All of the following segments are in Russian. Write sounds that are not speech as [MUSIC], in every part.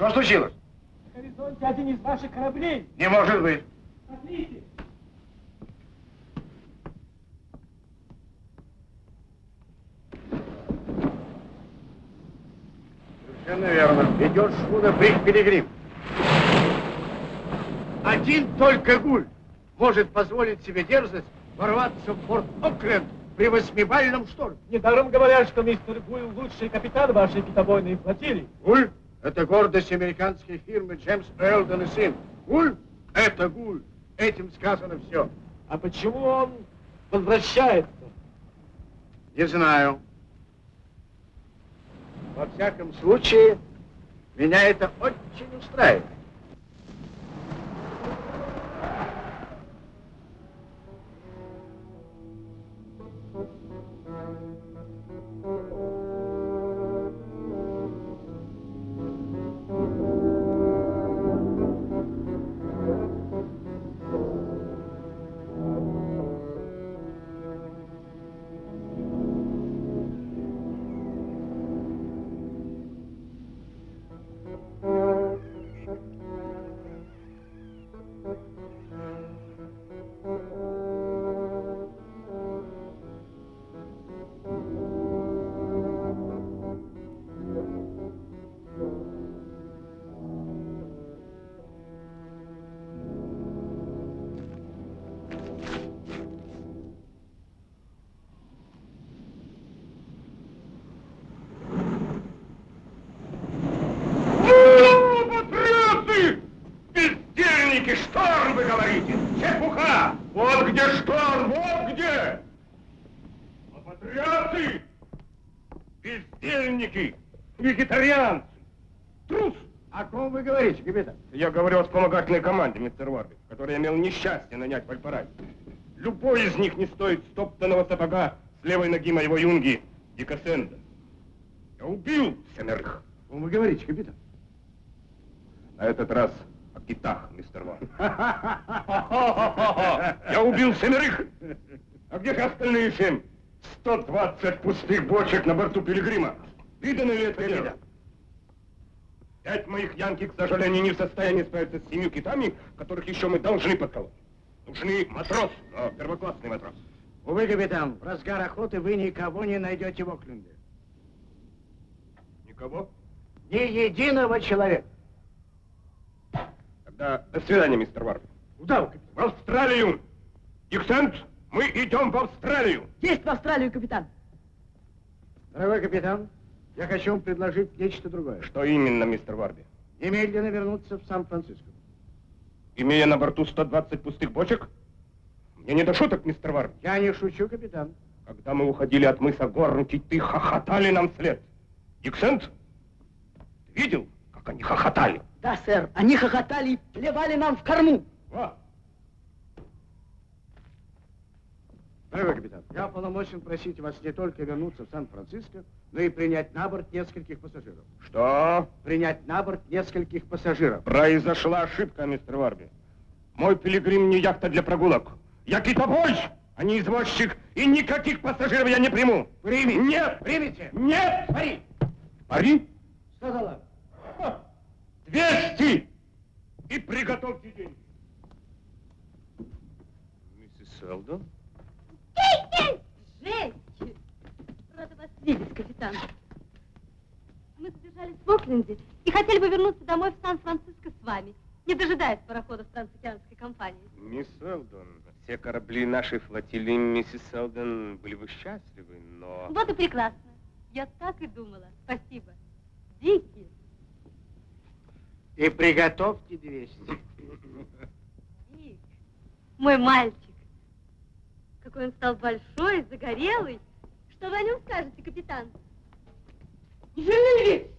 Что случилось? На горизонте один из ваших кораблей. Не может быть. Смотрите. Совершенно верно. Идет шхуна Брик Пилигрим. Один только гуль может позволить себе дерзость ворваться в порт Окленд при восьмибальном шторме. Недаром говорят, что мистер Гуйл лучший капитан вашей китобойной флотилии. Гуль – это гордость американской фирмы Джеймс Элден и сын. Гуль – это гуль. Этим сказано все. А почему он возвращается? Не знаю. Во всяком случае, меня это очень устраивает. Команде, мистер Варби, который имел несчастье нанять в Альпараде. Любой из них не стоит стоптанного сапога с левой ноги моего юнги Дикасенда. Я убил семерых. Ком вы говорите, капитан? На этот раз о китах, мистер Ван. [LAUGHS] Я убил семерых. А где же остальные семь? 120 пустых бочек на борту Пилигрима. Видано ли это дело? Пять моих янки, к сожалению, не в состоянии справиться с семью китами, которых еще мы должны подколоть. Нужны матрос, но первоклассный матрос. Увы, капитан, в разгар охоты вы никого не найдете в Окленде. Никого? Ни единого человека. Тогда до свидания, мистер Варби. Куда вы, капитан? В Австралию! Диксент, мы идем в Австралию! Есть в Австралию, капитан. Дорогой капитан, я хочу вам предложить нечто другое. Что именно, мистер Варби? Немедленно вернуться в Сан-Франциско. Имея на борту 120 пустых бочек? Мне не до шуток, мистер Варби. Я не шучу, капитан. Когда мы уходили от мыса Горн, киты хохотали нам вслед. Диксент, ты видел, как они хохотали? Да, сэр, они хохотали и плевали нам в корму. Во. Дорогой капитан, я полномочен просить вас не только вернуться в Сан-Франциско, но и принять на борт нескольких пассажиров. Что? Принять на борт нескольких пассажиров. Произошла ошибка, мистер Варби. Мой пилигрим не яхта для прогулок. Я китобой, а не извозчик, и никаких пассажиров я не приму. Примите. Нет. Примите. Нет. Пари. Пари? Долларов. Двести! И приготовьте деньги. Миссис Селдон? Кейт Видишь, капитан. Мы задержались в Окленде и хотели бы вернуться домой в Сан-Франциско с вами, не дожидаясь пароходов трансокеанской компании. Мисс Селдон, все корабли нашей флотилии, миссис Селдон, были бы счастливы, но... Вот и прекрасно. Я так и думала. Спасибо. Дикий. И приготовьте 200. Дик. Мой мальчик. Какой он стал большой, загорелый. Что вы о нем скажете, капитан? Не шевелитесь!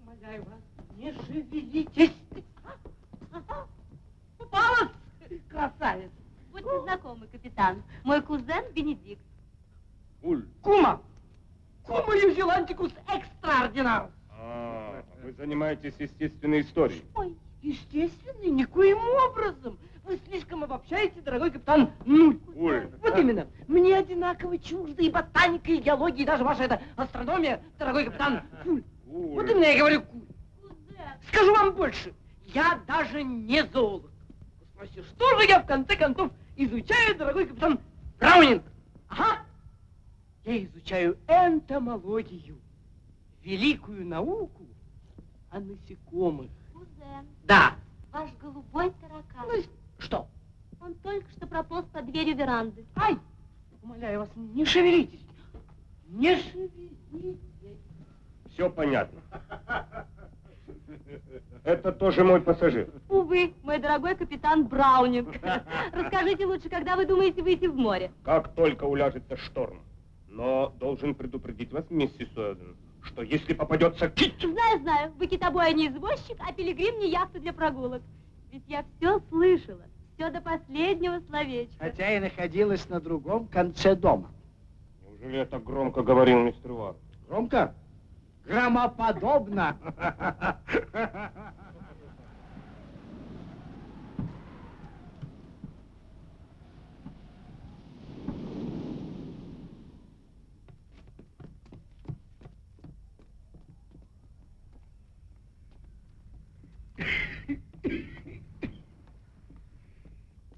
Умоляю вас, не шевелитесь! Попалась, красавец! Будьте знакомы, капитан. Мой кузен Бенедикт. Уль. Кума! Кума Юзелантикус экстраординарус! А, вы занимаетесь естественной историей. Ой, Естественно, никоим образом. Вы слишком обобщаете, дорогой капитан Нуль. Уль. Вот именно. Мне одинаково чужды и ботаника, и геология, и даже ваша эта астрономия, дорогой капитан Куль. Вот Уль. именно я говорю Куль. кузен. Скажу вам больше. Я даже не зоолог. Спроси, что же я в конце концов изучаю, дорогой капитан Браунинг? Ага. Я изучаю энтомологию. Великую науку о насекомых. Кузен, Да. ваш голубой таракан. Ну, что? Он только что прополз под дверью веранды. Ай! Умоляю вас, не шевелитесь. Не шевелитесь. Все понятно. Это тоже мой пассажир. Увы, мой дорогой капитан Браунинг. [LAUGHS] Расскажите лучше, когда вы думаете выйти в море? Как только уляжется шторм. Но должен предупредить вас, миссис Уэлден, что если попадется кит... Знаю, знаю, вы китобой, а не извозчик, а пилигрим не яхта для прогулок. Ведь я все слышала, все до последнего словечка. Хотя и находилась на другом конце дома. Неужели я так громко говорил, мистер Вар? Громко? Громоподобно. [LAUGHS]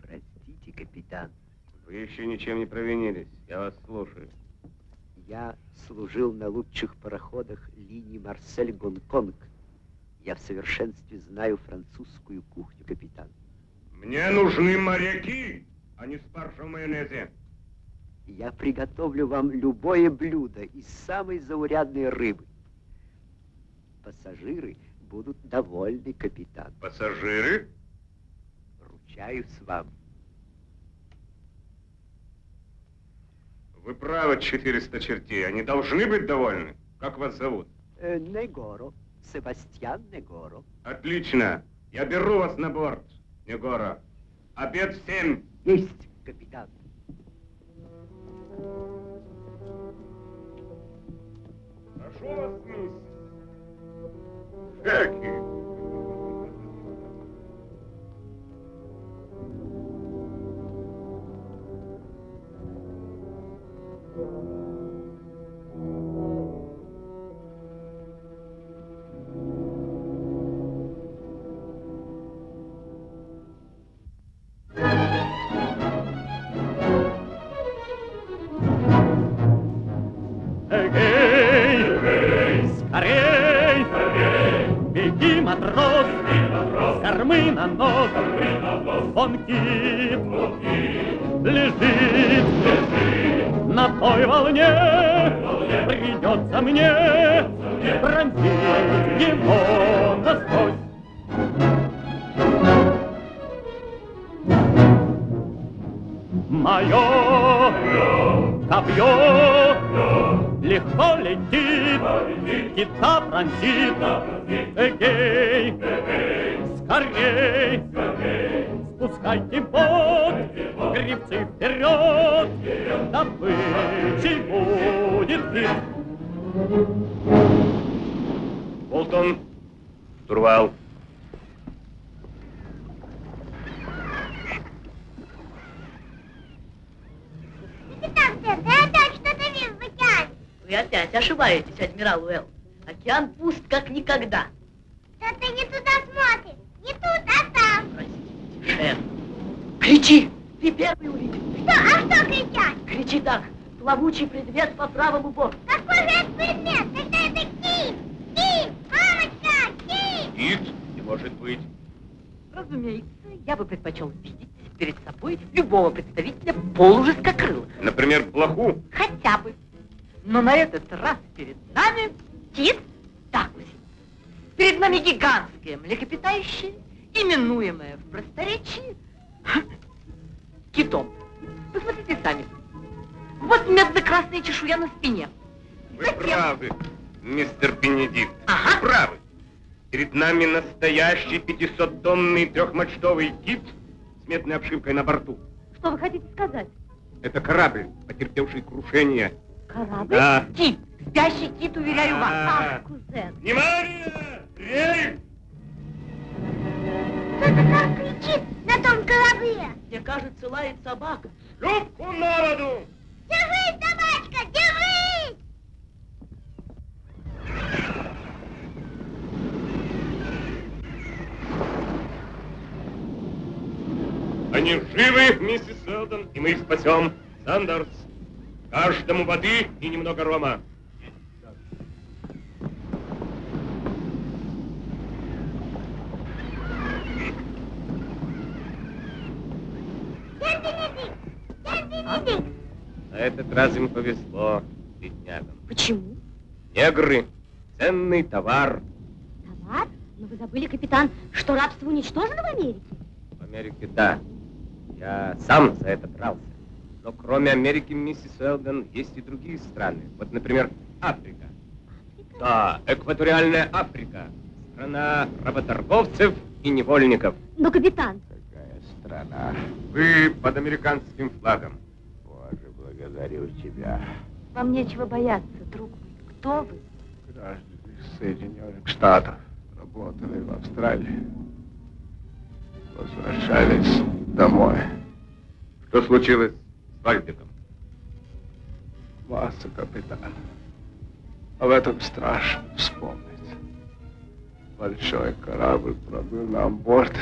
Простите, капитан, Вы еще ничем не провинились. Я вас слушаю. я служил на лучших пароходах линии Марсель-Гонконг. Я в совершенстве знаю французскую кухню, капитан. Мне нужны моряки, а не спаржа в майонезе. Я приготовлю вам любое блюдо из самой заурядной рыбы. Пассажиры будут довольны, капитан. Пассажиры? Ручаюсь вам. Вы правы, 400 чертей. Они должны быть довольны. Как вас зовут? Э, Негоро, Себастьян Негоро. Отлично. Я беру вас на борт, Негора. Обед в семь. Есть, капитан. Прошу вас, миссис. Шеки. Нос, вон кит, лежит, на той волне, придется мне пронзить его насквозь. Мое копье легко летит, птица пронзит, эгей, скорей, спускайте бот, грибцы вперед, добычей будет вид. Болтон. Турвал. Капитан Тед, я опять что-то вижу в океане. Вы опять ошибаетесь, адмирал Уэлл. Океан пуст как никогда. Да ты не туда смотришь. Не тут, а там. Простите, шеф. Кричи! Ты первый увидел. Что? А что кричать? Кричи так. Плавучий предмет по правому борту. Какой же это предмет? Тогда это кит! Кит! Мамочка! Кит! Кит не может быть. Разумеется, я бы предпочел видеть перед собой любого представителя полужескокрыла. Например, блоху. Хотя бы. Но на этот раз перед нами кит, так уж. Перед нами гигантское млекопитающее, именуемое в просторечии китом. Посмотрите сами. Вот медно-красная чешуя на спине. Вы Затем- правы, мистер Бенедикт. Ага. Вы правы. Перед нами настоящий 500-тонный трехмачтовый кит с медной обшивкой на борту. Что вы хотите сказать? Это корабль, потерпевший крушение. Корабль? Да. Кит. Спящий кит, уверяю вас. А. Ах, кузен. Внимание! Рейс! Кто-то там кричит на том корабле! Мне кажется, лает собака. Шлюпку на воду! Держись, собачка, держись! Они живы, миссис Селдон, и мы их спасем. Сандерс, каждому воды и немного рома. Дядь Бенедикт! Бенедикт! На этот раз им повезло, беднягам. Почему? Негры, ценный товар. Товар? Но вы забыли, капитан, что рабство уничтожено в Америке? В Америке, да. Я сам за это дрался. Но кроме Америки, миссис Уэлден, есть и другие страны. Вот, например, Африка. Да, экваториальная Африка. Страна работорговцев и невольников. Но, капитан, Какая страна? Вы под американским флагом. Благодарю тебя. вам нечего бояться, друг мой. Кто вы? Граждане Соединенных Штатов работали в Австралии. Возвращались домой. Что случилось с Вальдиком? Масса, капитан. Об этом страшно вспомнить. Большой корабль пробыл нам борт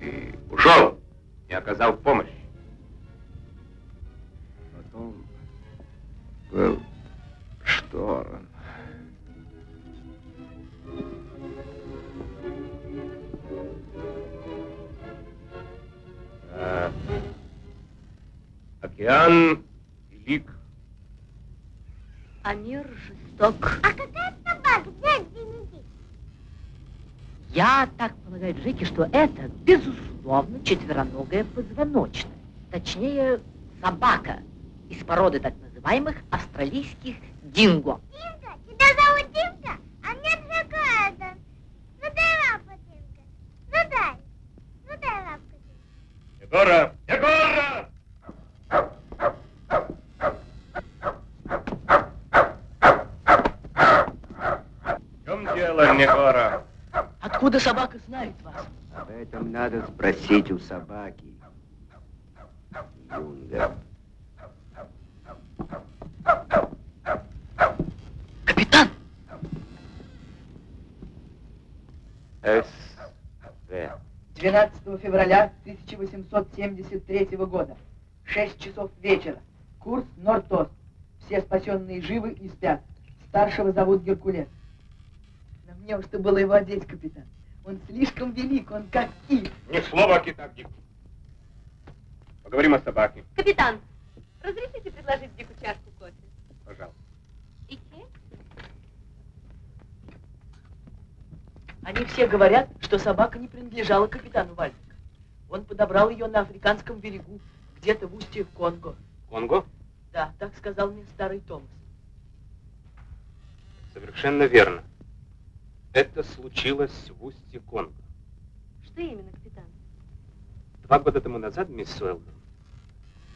и Ушел! Не оказал помощь. потом был шторм. А, океан велик. А мир жесток. А какая собака, дядь Бенедикт? Я так полагаю, Джеки, что это, безусловно, четвероногая позвоночная. Точнее, собака из породы так называемых австралийских динго. Димка, тебя зовут Димка? А мне Джакарда. Ну дай лапу, Димка. Ну дай. Ну дай лапку, Димка. Егора! Егора! В чем дело, Егора? Откуда собака знает вас? Об этом надо спросить у собаки. Юнга. С.В. 12 февраля 1873 года. 6 часов вечера. Курс Норд-Ост. Все спасенные живы и спят. Старшего зовут Геркулес. Но мне уж было его одеть, капитан. Он слишком велик, он как кит. Ни слова о китах, Дик. Поговорим о собаке, Капитан, разрешите предложить Дику чашку кофе? пожалуйста. И чай? Они все говорят, что собака не принадлежала капитану Вальдику. Он подобрал ее на африканском берегу, где-то в устье Конго. Конго? Да, так сказал мне старый Томас. Совершенно верно. Это случилось в устье Конго. Что именно, капитан? Два года тому назад, мисс Уэлдон,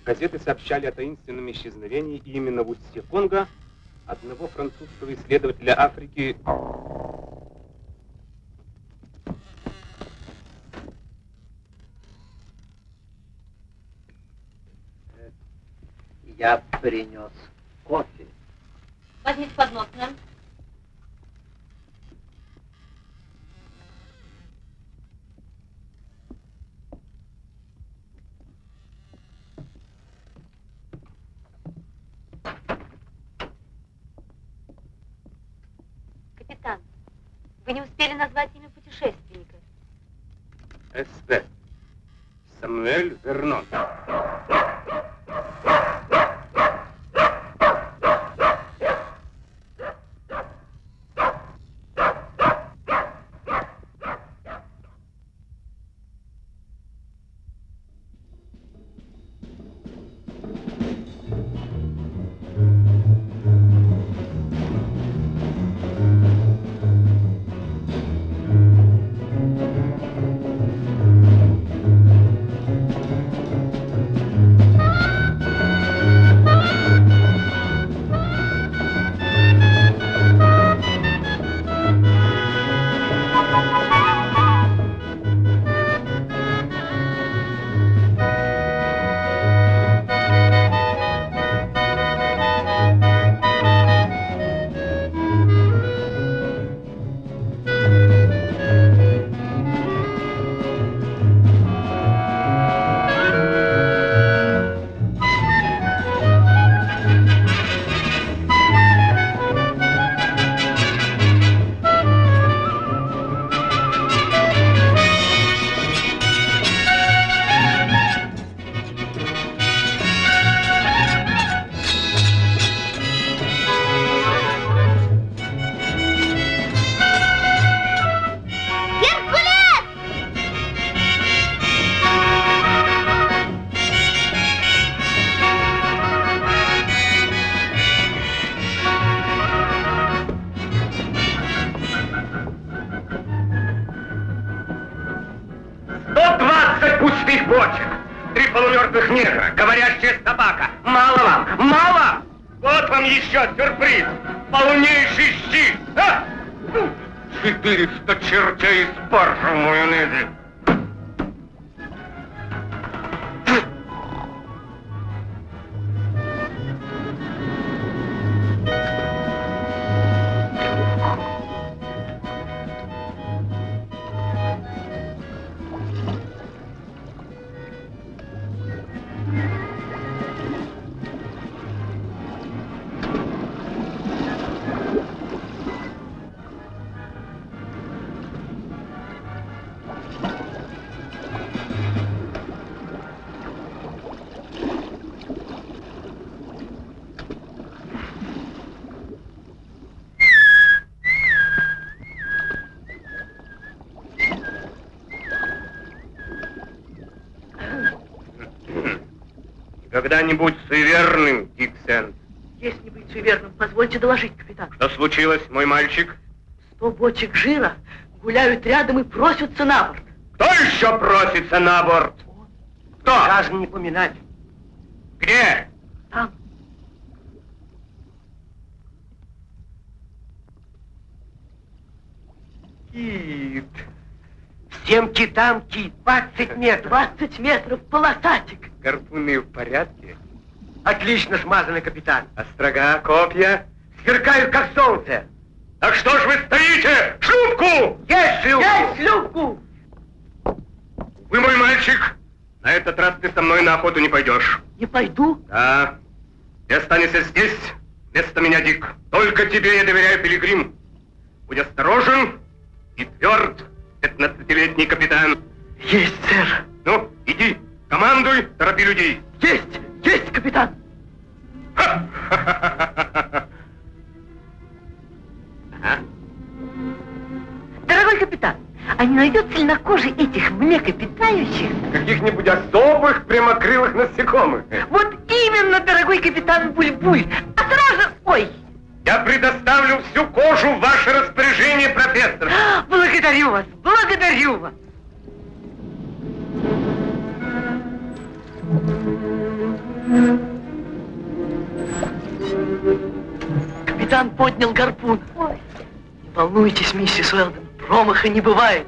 газеты сообщали о таинственном исчезновении именно в устье Конго одного французского исследователя Африки Я принес кофе. Возьмите поднос, мэм. Капитан, вы не успели назвать имя путешественника. Эспер. Самуэль Вернон. Случилось, мой мальчик? Сто бочек жира гуляют рядом и просятся на борт. Кто еще просится на борт? Кто? Даже не поминать. Где? Там. Кит. Всем китам кит. 20 метров. 20 метров полосатик. Гарпуны в порядке? Отлично смазанный капитан. Острога, копья? Сверкают, как солнце. Так что ж вы стоите? Шлюпку! Есть шлюпку! Есть шлюпку! Вы мой мальчик. На этот раз ты со мной на охоту не пойдешь. Не пойду. Да. Ты останешься здесь, вместо меня, Дик. Только тебе я доверяю, Пилигрим. Будь осторожен и тверд, пятнадцатилетний капитан. Есть, сэр. Ну, иди, командуй, торопи людей. Есть, есть, капитан. Ха-ха-ха-ха-ха. Ага. Дорогой капитан, а не найдется ли на коже этих млекопитающих? Каких-нибудь особых прямокрылых насекомых. Вот именно, дорогой капитан Буль-Буль. А сразу... Ой, Я предоставлю всю кожу в ваше распоряжение, профессор. [GASPS] благодарю вас, благодарю вас. Капитан поднял гарпун. Ой, волнуйтесь, миссис Уэлден, промаха не бывает.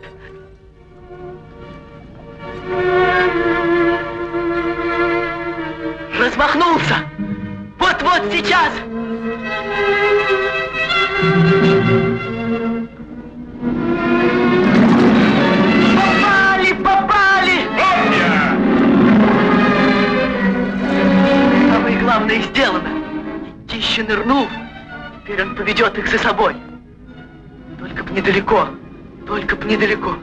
Размахнулся! Вот-вот сейчас! Попали, попали! Копья! Самое главное сделано. Тище нырнул, теперь он поведет их за собой. Только б недалеко, только б недалеко.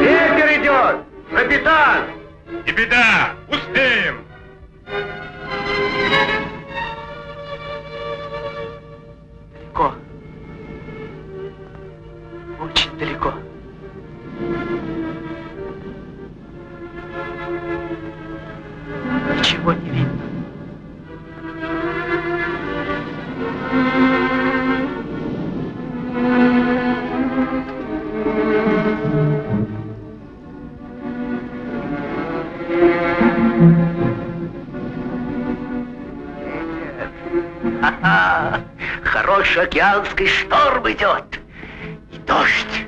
Ветер идет! Капитан! Не беда! Ха-ха! Хороший океанский шторм идет. И дождь.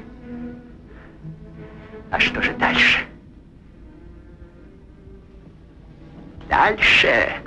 А что же дальше? Дальше.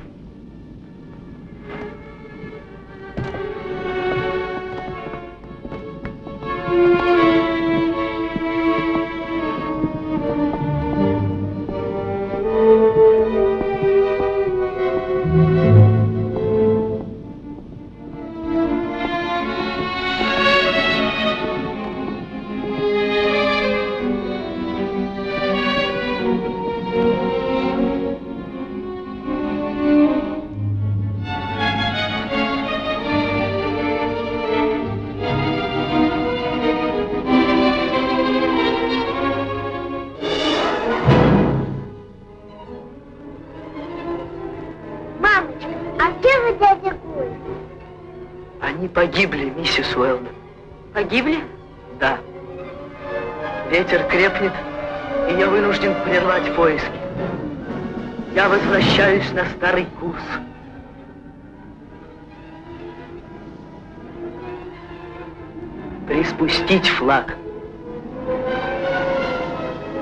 Приспустить флаг.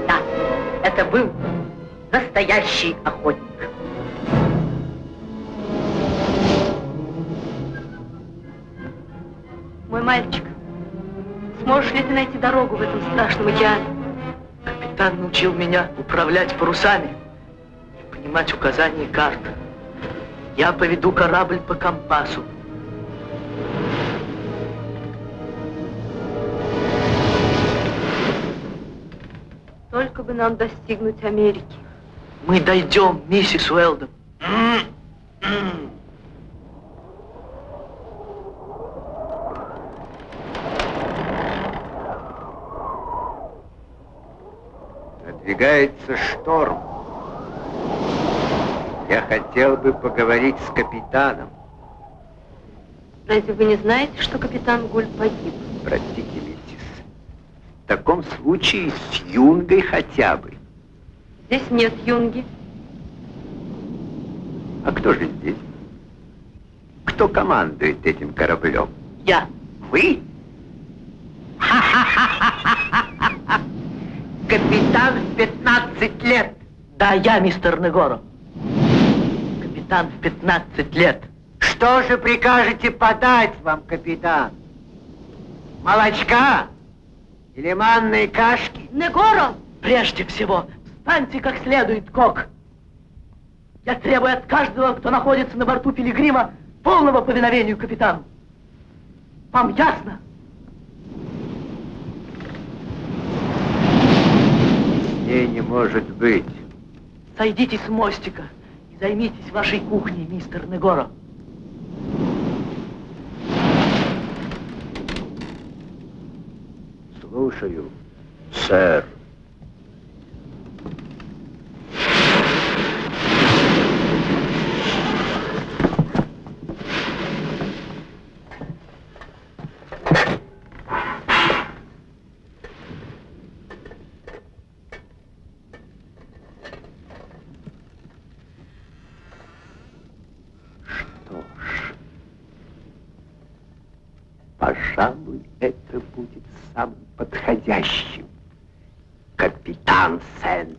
Да, это был настоящий охотник. Мой мальчик, сможешь ли ты найти дорогу в этом страшном океане? Капитан научил меня управлять парусами и понимать указания карт. Я поведу корабль по компасу. Только бы нам достигнуть Америки. Мы дойдем, миссис Уэлдон. Надвигается шторм. Я хотел бы поговорить с капитаном. Разве вы не знаете, что капитан Гуль погиб? Простите. В таком случае с Юнгой хотя бы. Здесь нет юнги. А кто же здесь? Кто командует этим кораблем? Я. Вы? [LAUGHS] Капитан в 15 лет. Да, я, мистер Негоро. Капитан в 15 лет. Что же прикажете подать вам, капитан? Молочка? Или манной кашки? Негоро! Прежде всего, встаньте как следует, Кок. Я требую от каждого, кто находится на борту Пилигрима, полного повиновению капитану. Вам ясно? Не, не может быть. Сойдите с мостика и займитесь вашей кухней, мистер Негоро. Слушаю, сэр. Что ж, пожалуй, это будет самым подходящим. Капитан Сент.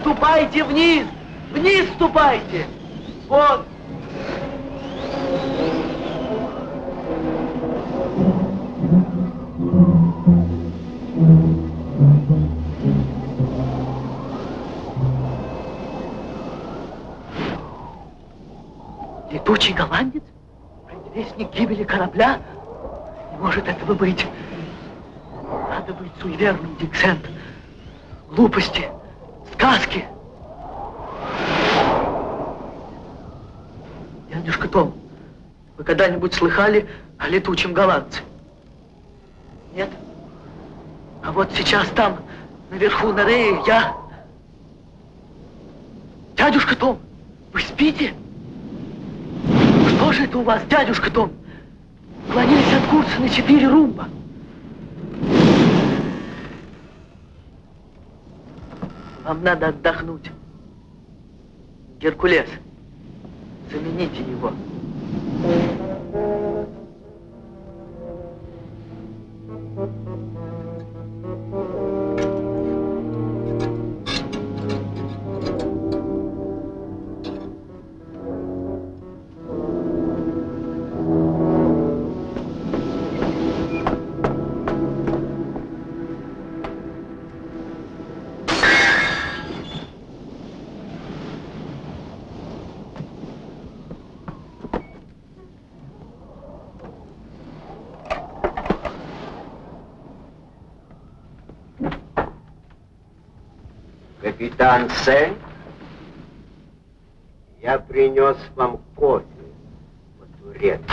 Ступайте вниз! Вниз ступайте! Вот! Летучий голландец? Предвестник гибели корабля? Не может этого быть. Надо быть суеверным, Диксент. Глупости, сказки. Дядюшка Том, вы когда-нибудь слыхали о летучем голландце? Нет? А вот сейчас там, наверху на рее, я... Дядюшка Том, вы спите? Что же это у вас, дядюшка Том? Клонились от курса на четыре румба. Вам надо отдохнуть. Геркулес, замените его. Сен, я принес вам кофе по-турецки.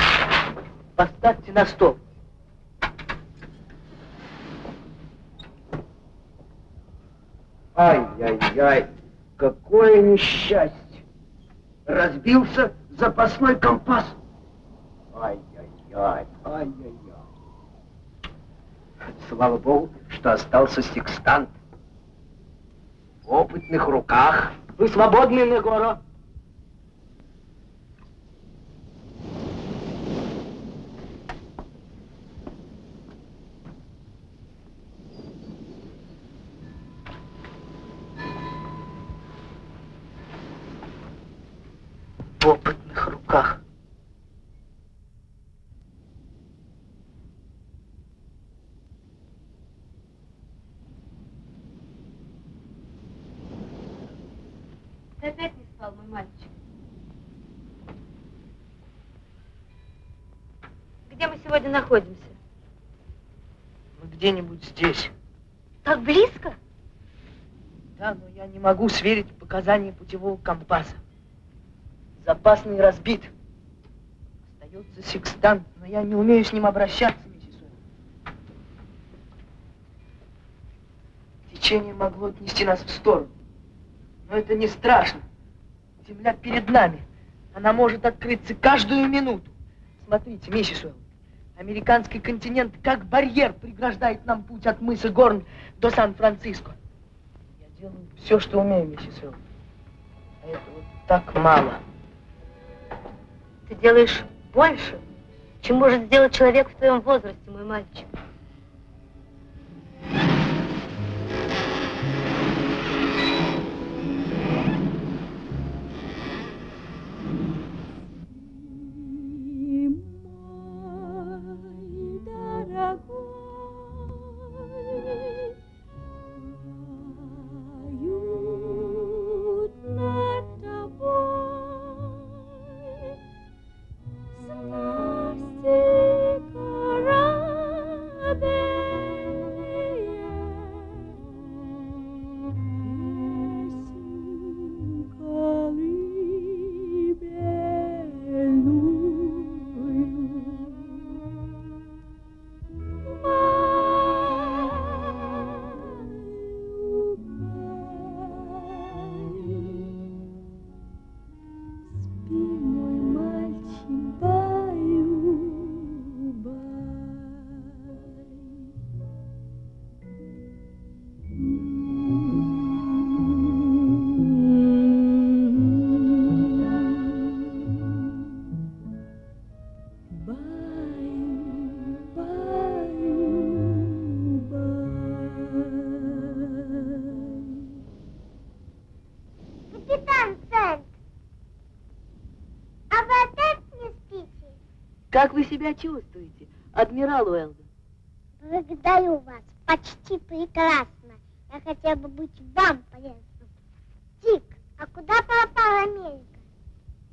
Поставьте на стол. Ай-яй-яй, какое несчастье! Разбился запасной компас. Ай-яй-яй, ай-яй-яй. Слава богу, что остался секстант. Опытных руках. Вы свободны, Негоро. В опытных руках. Ты опять не спал, мой мальчик. Где мы сегодня находимся? Мы где-нибудь здесь. Так близко? Да, но я не могу сверить показания путевого компаса. Запасный разбит. Остается секстант, но я не умею с ним обращаться, миссис Уэлл. Течение могло отнести нас в сторону. Но это не страшно. Земля перед нами. Она может открыться каждую минуту. Смотрите, миссис Уэлл. Американский континент как барьер преграждает нам путь от мыса Горн до Сан-Франциско. Я делаю все, что умею, миссис Уэлл. А этого так мало. Ты делаешь больше, чем может сделать человек в твоем возрасте, мой мальчик. Как вы себя чувствуете, адмирал Уэлдон? Благодарю вас. Почти прекрасно. Я хотела бы быть вам полезным. Дик, а куда пропала Америка?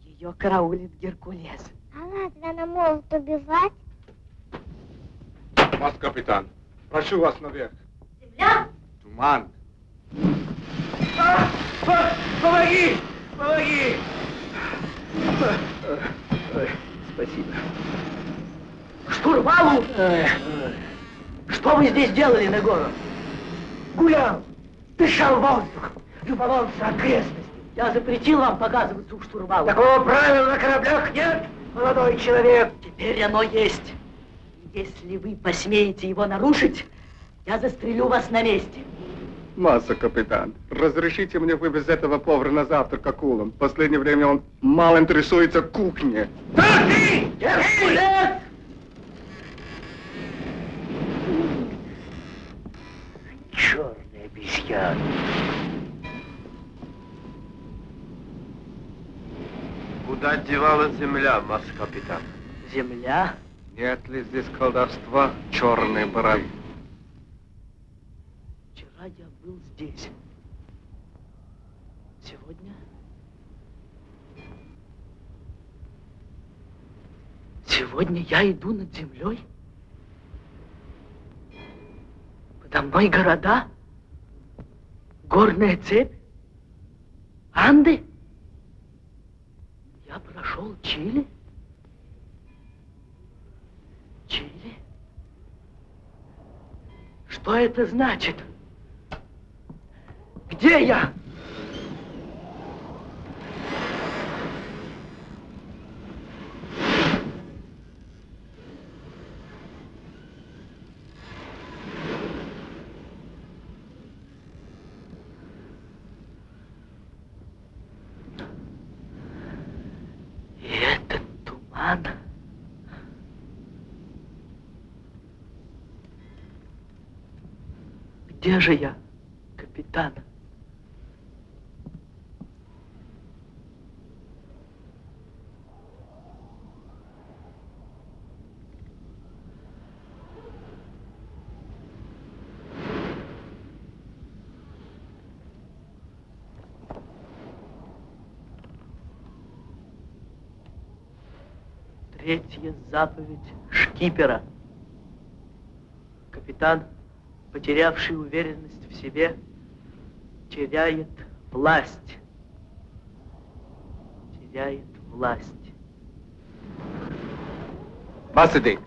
Ее караулит Геркулес. А разве она может убивать? Вас, капитан. Прошу вас наверх. Земля? Туман. Помоги! Помоги! Спасибо. Штурвалу! Что вы здесь делали, Негоро? Гулял, дышал воздухом, любовался окрестностью. Я запретил вам показываться у штурвала. Такого правила на кораблях нет, молодой человек. Теперь оно есть. Если вы посмеете его нарушить, я застрелю вас на месте. Масса, капитан, разрешите мне вывез этого повара на завтрак акулам. В последнее время он мало интересуется кухней. Геркулес! Черный обезьян. Куда девалась земля, масс-капитан? Земля? Нет ли здесь колдовства черной бороды? Был здесь. Сегодня... Сегодня я иду над землей. Подо мной города, горная цепь, Анды. Я прошел Чили. Чили? Что это значит? Где я? Где же я, капитан? Третья заповедь шкипера. Капитан, потерявший уверенность в себе, теряет власть. Теряет власть. Масадик.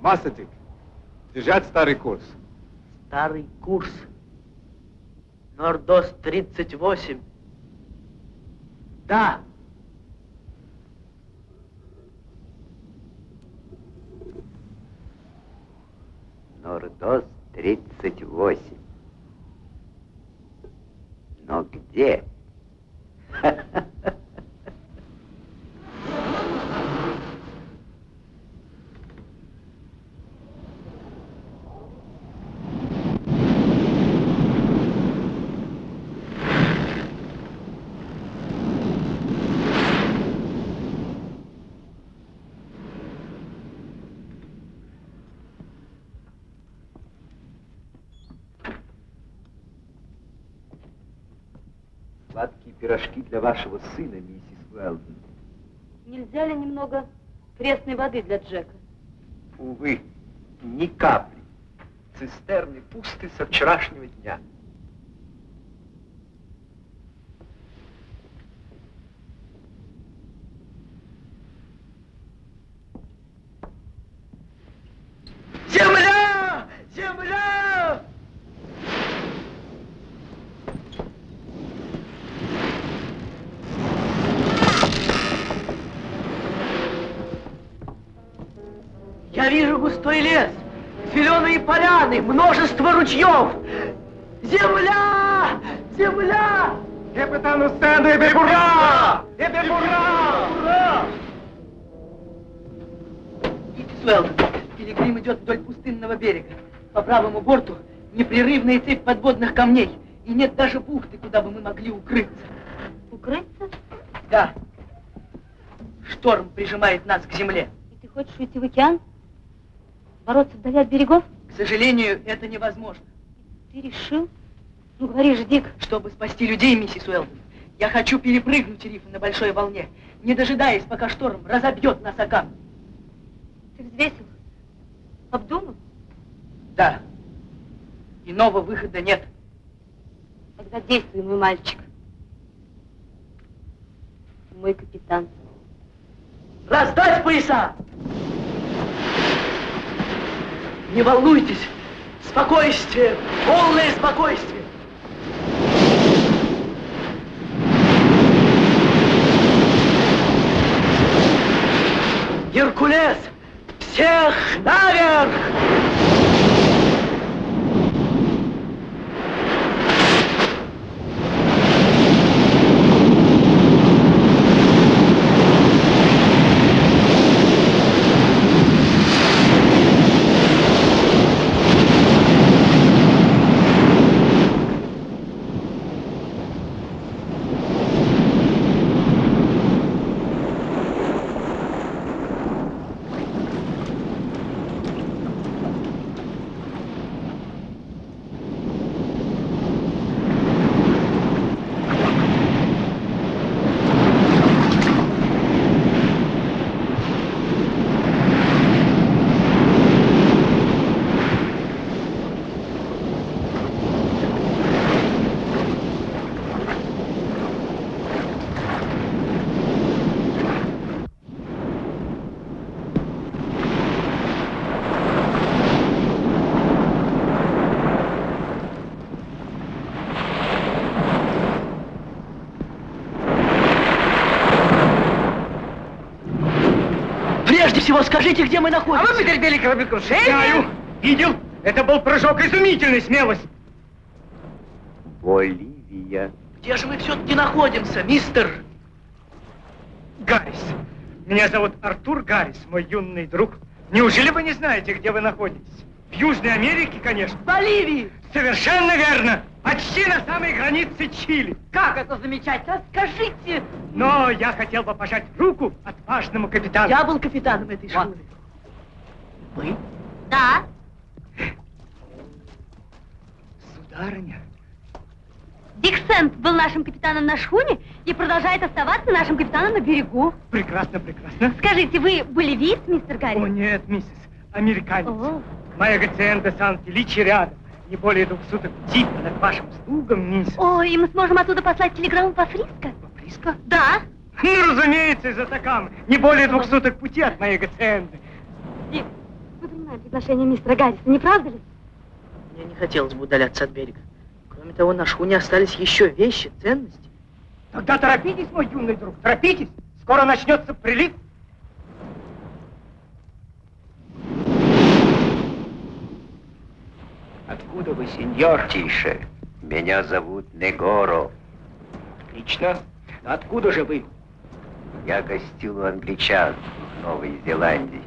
Масадик. Держать старый курс. Старый курс. Нордост 38. Да. Нордос 38. Но где? [LAUGHS] Сладкие пирожки для вашего сына, миссис Уэлдон. Нельзя ли немного пресной воды для Джека? Увы, ни капли. Цистерны пусты со вчерашнего дня. Земля! Земля! Я вижу густой лес, зеленые поляны, множество ручьев. Земля! Земля! Капитану Сэнду и ура! Теперь ура! Ура! Миссис Уэлдон, пилигрим идет вдоль пустынного берега. По правому борту непрерывная цепь подводных камней. И нет даже бухты, куда бы мы могли укрыться. Укрыться? Да. Шторм прижимает нас к земле. И ты хочешь уйти в океан? Бороться вдали от берегов? К сожалению, это невозможно. Ты решил? Ну, говори же, Дик. Чтобы спасти людей, миссис Уэлдон, я хочу перепрыгнуть риф на большой волне, не дожидаясь, пока шторм разобьет нас о камни. Ты взвесил? Обдумал? Да. Иного выхода нет. Тогда действуй, мой мальчик. Мой капитан. Раздать пояса! Не волнуйтесь! Спокойствие! Полное спокойствие! Геркулес! Всех наверх! Прежде всего скажите, где мы находимся. А вы потерпели кораблекрушение? Знаю, видел, это был прыжок изумительной смелости. Боливия. Где же мы все-таки находимся, мистер? Гаррис. Меня зовут Артур Гаррис, мой юный друг. Неужели вы не знаете, где вы находитесь? В Южной Америке, конечно. В Боливии! Совершенно верно. Почти на самой границе Чили. Как это замечательно? Скажите. Но я хотел бы пожать руку отважному капитану. Я был капитаном этой шхуны. Вы? Да. Сударыня. Дик Сент был нашим капитаном на шхуне и продолжает оставаться нашим капитаном на берегу. Прекрасно, прекрасно. Скажите, вы болевиец, мистер Гарри? О, нет, миссис, американец. О. Моя гациенда Сан-Феличи рядом. Не более двух суток пути над вашим слугом, мисс. О, и мы сможем оттуда послать телеграмму по Фриско? Фриско? Да. Ну, разумеется, из Атакамы. Не более двух суток пути от моей гациенды. Дик, вы принимаете приглашение мистера Гарриса, не правда ли? Мне не хотелось бы удаляться от берега. Кроме того, на шхуне остались еще вещи, ценности. Тогда торопитесь, мой юный друг, торопитесь. Скоро начнется прилив. Откуда вы, сеньор? Тише. Меня зовут Негоро. Отлично. Но откуда же вы? Я гостил у англичан в Новой Зеландии.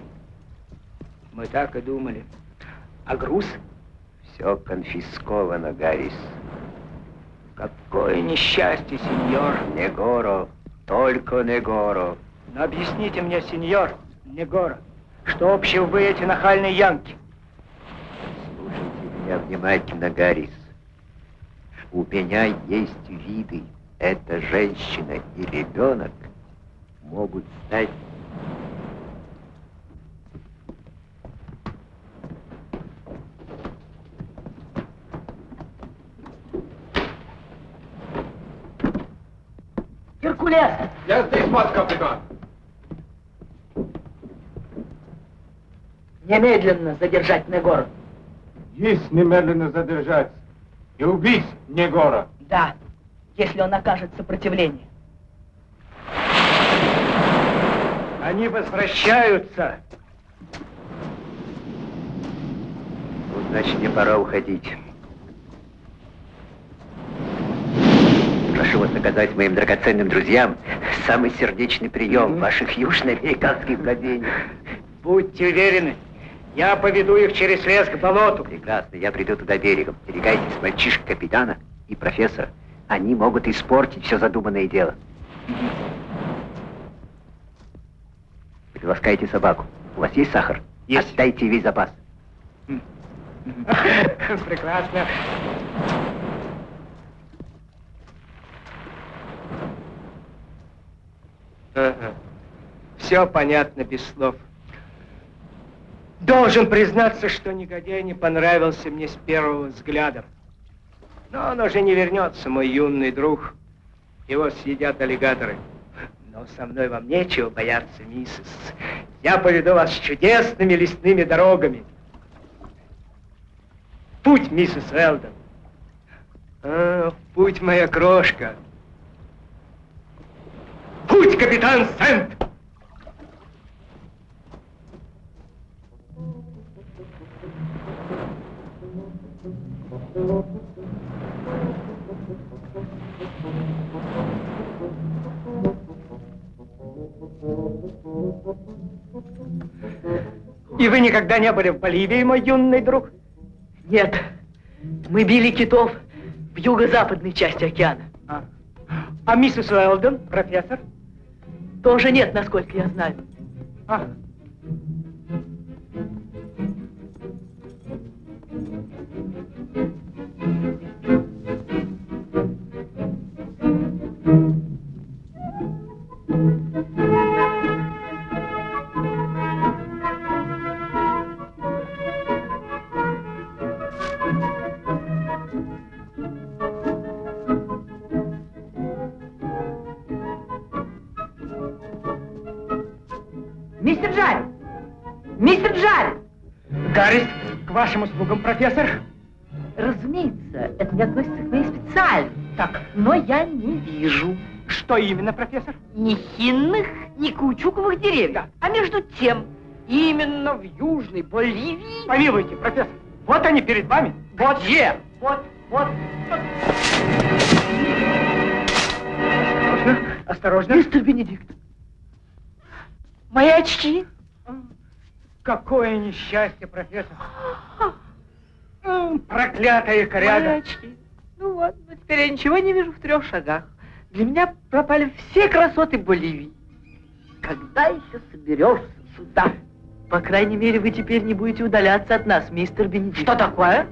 Мы так и думали. А груз? Все конфисковано, Гаррис. Какое несчастье, сеньор. Негоро, только Негоро. Но объясните мне, сеньор, Негора, что общего вы эти нахальные янки? Меня внимательно, Гаррис. У меня есть виды. Эта женщина и ребенок могут стать Геркулес! Я здесь, мат капитан. Немедленно задержать Негора. Есть немедленно задержать и убить Негора. Да, если он окажет сопротивление. Они возвращаются. Ну, значит, мне пора уходить. Прошу вас оказать моим драгоценным друзьям самый сердечный прием ваших южноамериканских владениях. Будьте уверены, я поведу их через лес к болоту. Прекрасно, я приду туда берегом. Берегайтесь мальчишек капитана и профессора. Они могут испортить все задуманное дело. Приласкайте собаку. У вас есть сахар? Есть. Отдайте весь запас. [LAUGHS] Прекрасно. Ага. Все понятно без слов. Должен признаться, что негодяй не понравился мне с первого взгляда. Но он уже не вернется, мой юный друг. Его съедят аллигаторы. Но со мной вам нечего бояться, миссис. Я поведу вас чудесными лесными дорогами. Путь, миссис Элдон. А, путь, моя крошка. Путь, капитан Сент! И вы никогда не были в Боливии, мой юный друг? Нет, мы били китов в юго-западной части океана. А, а миссис Уэлдон, профессор? Тоже нет, насколько я знаю. А. профессор. Разумеется, это не относится к моей специальности. Так, Но я не вижу что именно, профессор? ни хинных, ни каучуковых деревьев. Да. А между тем, именно в Южной Боливии... Помилуйте, профессор. Вот они перед вами. Вот. Где? Вот, вот. Осторожно, осторожно. Мистер Бенедикт. Мои очки. Какое несчастье, профессор. Проклятая Мои коряга. очки. Ну вот, ну теперь я ничего не вижу в трех шагах. Для меня пропали все красоты Боливии. Когда еще соберешься сюда? По крайней мере, вы теперь не будете удаляться от нас, мистер Бенедикт. Что такое?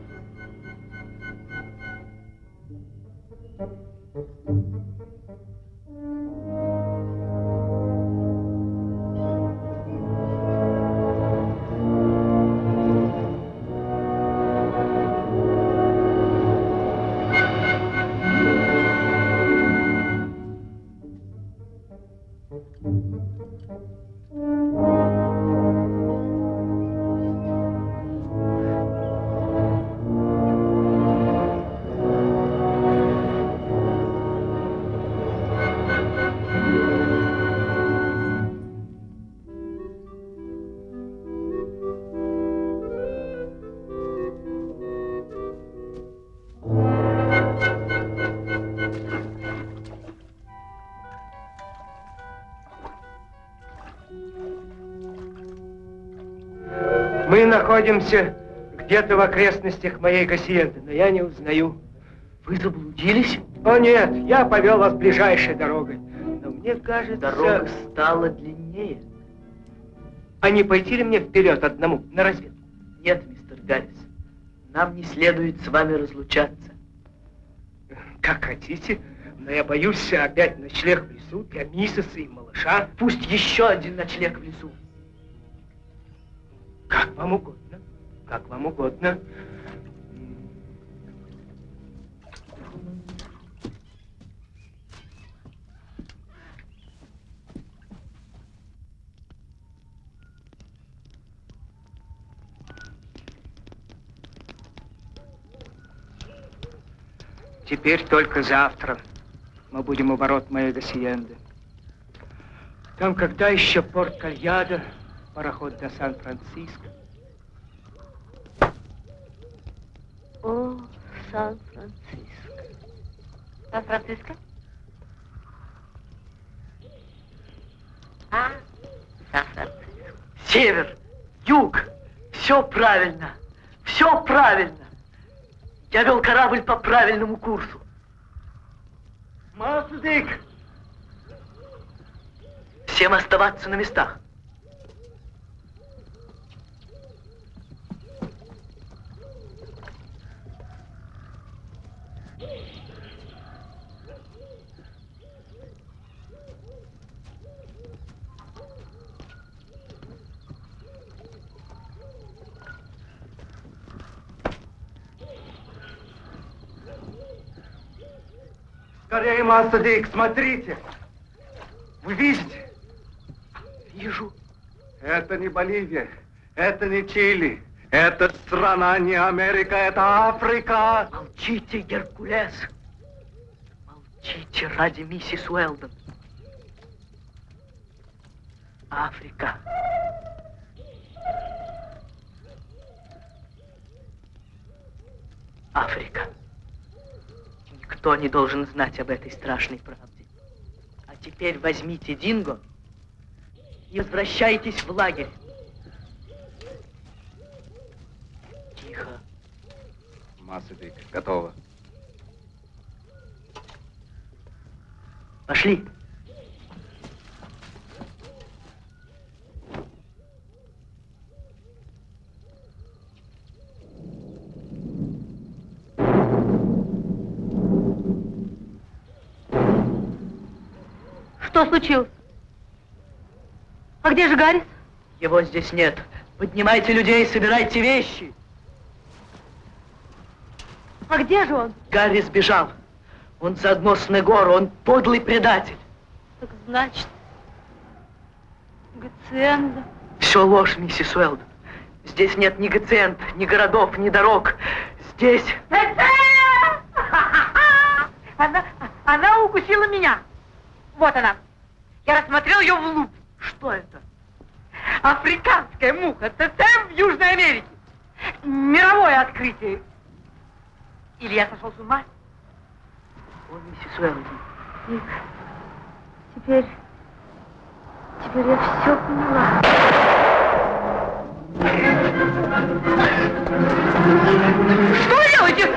Находимся где-то в окрестностях моей гасиенды, но я не узнаю. Вы заблудились? О нет, я повел вас ближайшей дорогой. Но мне кажется... Дорога стала длиннее. А не пойти ли мне вперед одному, на разведку? Нет, мистер Гаррис, нам не следует с вами разлучаться. Как хотите, но я боюсь опять ночлег в лесу для миссиса и малыша. Пусть еще один ночлег в лесу. Как вам угодно, как вам угодно. Теперь только завтра мы будем у ворот моей гасиенды. Там когда еще порт Кальяда, пароход до Сан-Франциско. О, Сан-Франциско. Сан-Франциско? А, Сан-Франциско. Север, юг, все правильно, все правильно. Я вел корабль по правильному курсу. Масудик! Всем оставаться на местах. Скорее, Массадик, смотрите. Вы видите? Вижу. Это не Боливия, это не Чили, это страна не Америка, это Африка. Молчите, Геркулес. Молчите ради миссис Уэлдон. Африка. Африка. Никто не должен знать об этой страшной правде. А теперь возьмите Динго и возвращайтесь в лагерь. Тихо. Массадик, готово. Пошли. Что случилось? А где же Гаррис? Его здесь нет. Поднимайте людей, собирайте вещи. А где же он? Гарри сбежал. Он задмос на гору, он подлый предатель. Так значит, Гациенда. Все ложь, миссис Уэлдон. Здесь нет ни гациент, ни городов, ни дорог. Здесь... [LAUGHS] Она, она укусила меня. Вот она. Я рассмотрел ее в луп. Что это? Африканская муха ТТ в Южной Америке. Мировое открытие. Или я сошел с ума? О, миссис Уэлдон. Ник, теперь... Теперь я все поняла. Что вы делаете?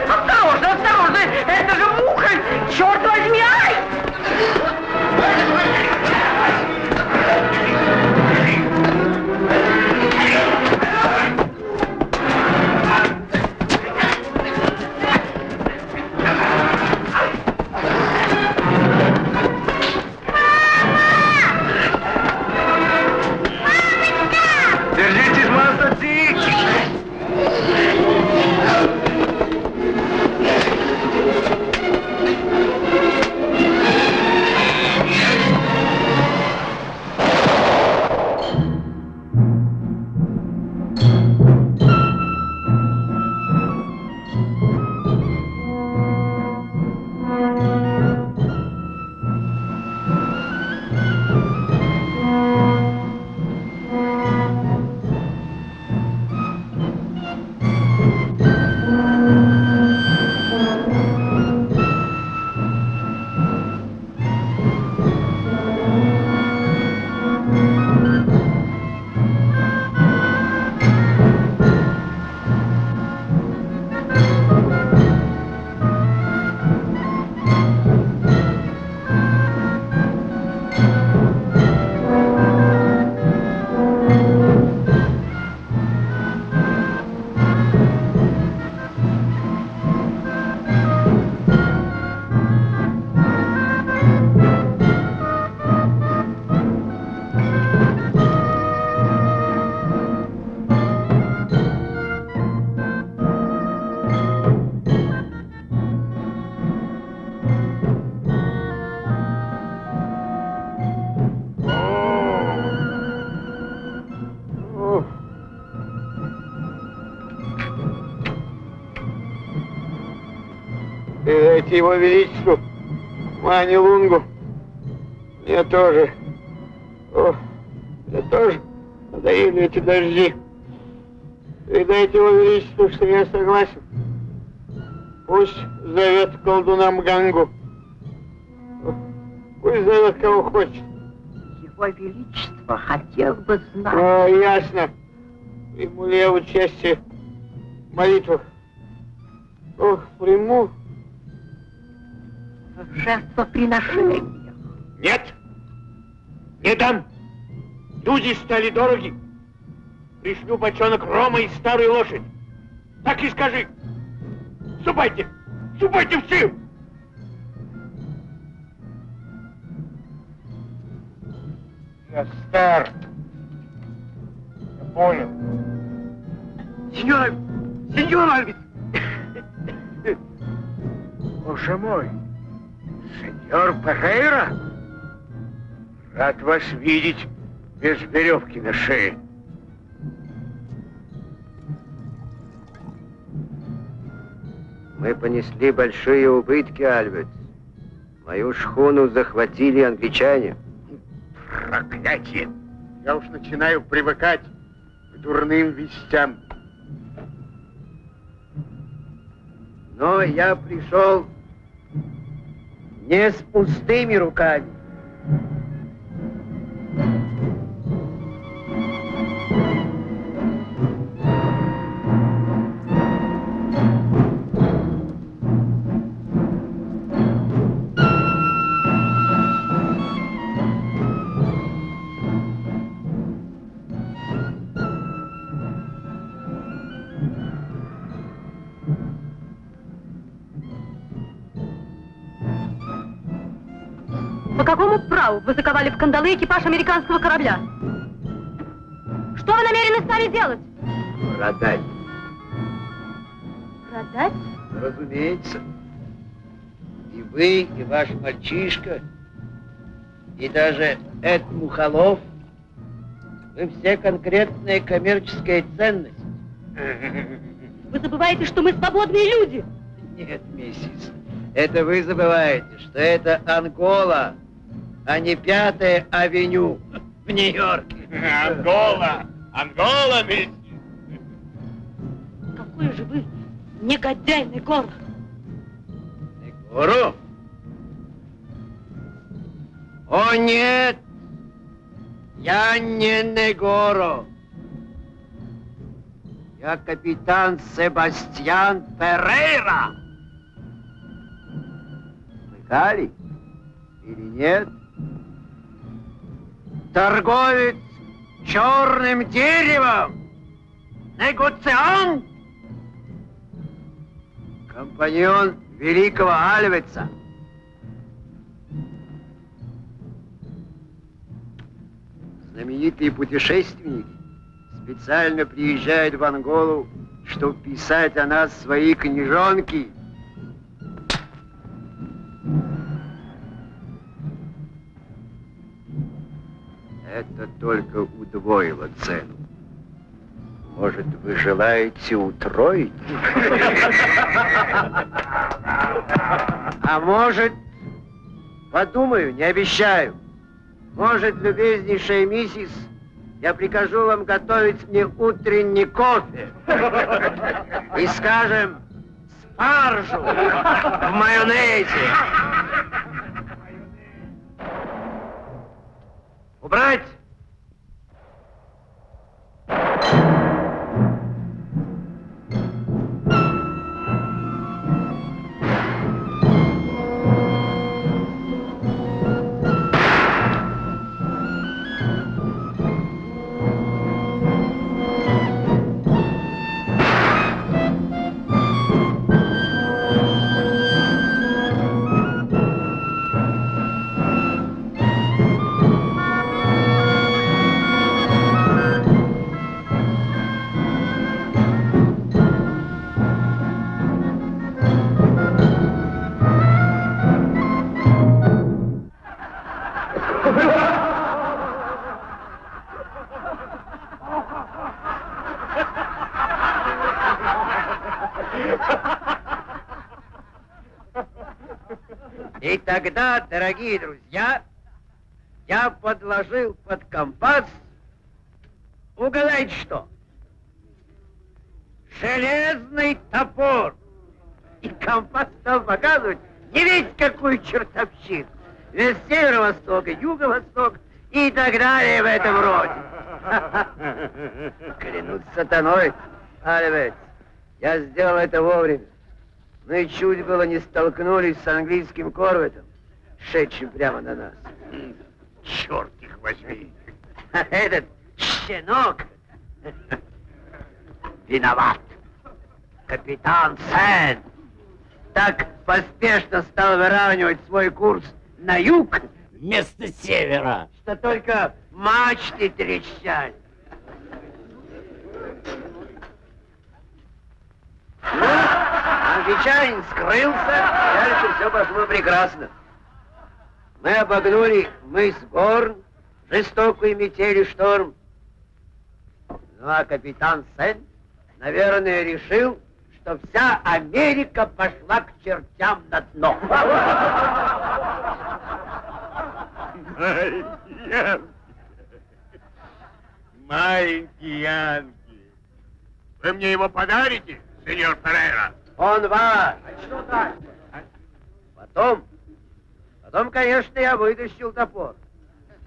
Его величеству, Мани Лунгу. Мне тоже. О, мне тоже надоели эти дожди. Передайте его величеству, что я согласен. Пусть зовет колдуна Мгангу. Пусть зовет кого хочет. Его Величество хотел бы знать... О, ясно. Приму ли я участие в молитвах? Ох, приму. В жертвоприношениях. Нет, не дам. Люди стали дороги. Пришлю бочонок рома и старую лошадь. Так и скажи. Ступайте, ступайте все. Я стар. Я понял. Сеньор, сеньор Альвис! Боже мой, Майор Пахейра? Рад вас видеть без веревки на шее. Мы понесли большие убытки, Альберт. Мою шхуну захватили англичане. Проклятие! Я уж начинаю привыкать к дурным вестям. Но я пришел не с пустыми руками. Кандалы экипаж американского корабля? Что вы намерены с нами делать? Продать. Продать? Разумеется. И вы, и ваш мальчишка, и даже Эд Мухолов, вы все конкретная коммерческая ценность. Вы забываете, что мы свободные люди. Нет, миссис, это вы забываете, что это Ангола, а не Пятая авеню [LAUGHS] в Нью-Йорке. Ангола! Ангола, миссис! Какой же вы негодяй, Негор. Негору? О, нет! Я не Негоро. Я капитан Себастьян Перейра. Слыхали? Или нет? Торговец черным деревом. Негоциант. Компаньон великого Альвеца. Знаменитые путешественники специально приезжают в Анголу, чтобы писать о нас свои книжонки. Это только удвоило цену. Может, вы желаете утроить? А может, подумаю, не обещаю. Может, любезнейшая миссис, я прикажу вам готовить мне утренний кофе. И, скажем, спаржу в майонезе. Убрать! Тогда, дорогие друзья, я подложил под компас, угадайте что? Железный топор. И компас стал показывать не ведь какую чертовщину. Весь северо-восток и юго-восток и так далее в этом роде. [LAUGHS] Клянусь сатаной, Альвец, я сделал это вовремя. Мы чуть было не столкнулись с английским корветом, шедшим прямо на нас. Черт их возьми! А этот щенок виноват. Капитан Сен так поспешно стал выравнивать свой курс на юг вместо севера, что только мачты трещали. Ну, англичанин скрылся, дальше все пошло прекрасно. Мы обогнули мыс Горн, жестокую метель шторм. Ну а капитан Сен, наверное, решил, что вся Америка пошла к чертям на дно. Маленький Янки. Вы мне его подарите, сеньор Перейра? Он ваш. Потом, потом, конечно, я вытащил топор.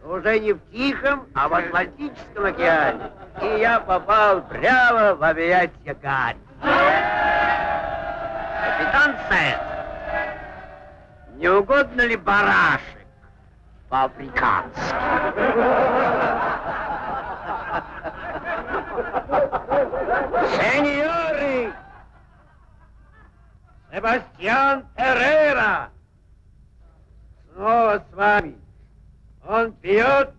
Но уже не в Тихом, а в Атлантическом океане. И я попал прямо в объятия Гарри. Капитан Сет, не угодно ли барашек по-африкански? Себастьян Эррера! Снова с вами. Он пьет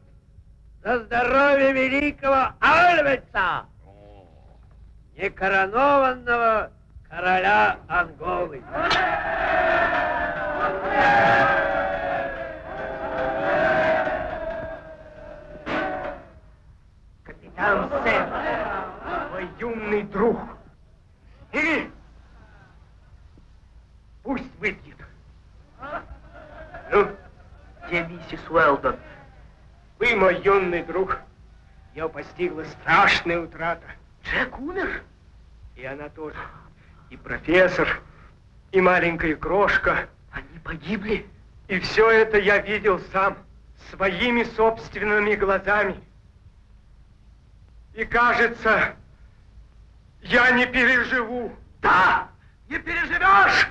за здоровье великого Альвеца, некоронованного короля Анголы. Капитан Сэм, мой юный друг. Или пусть выпьет. Ну, где миссис Уэлдон? Вы, мой юный друг, ее постигла страшная утрата. Джек умер? И она тоже. И профессор, и маленькая крошка. Они погибли? И все это я видел сам, своими собственными глазами. И кажется, я не переживу. Да, не переживешь!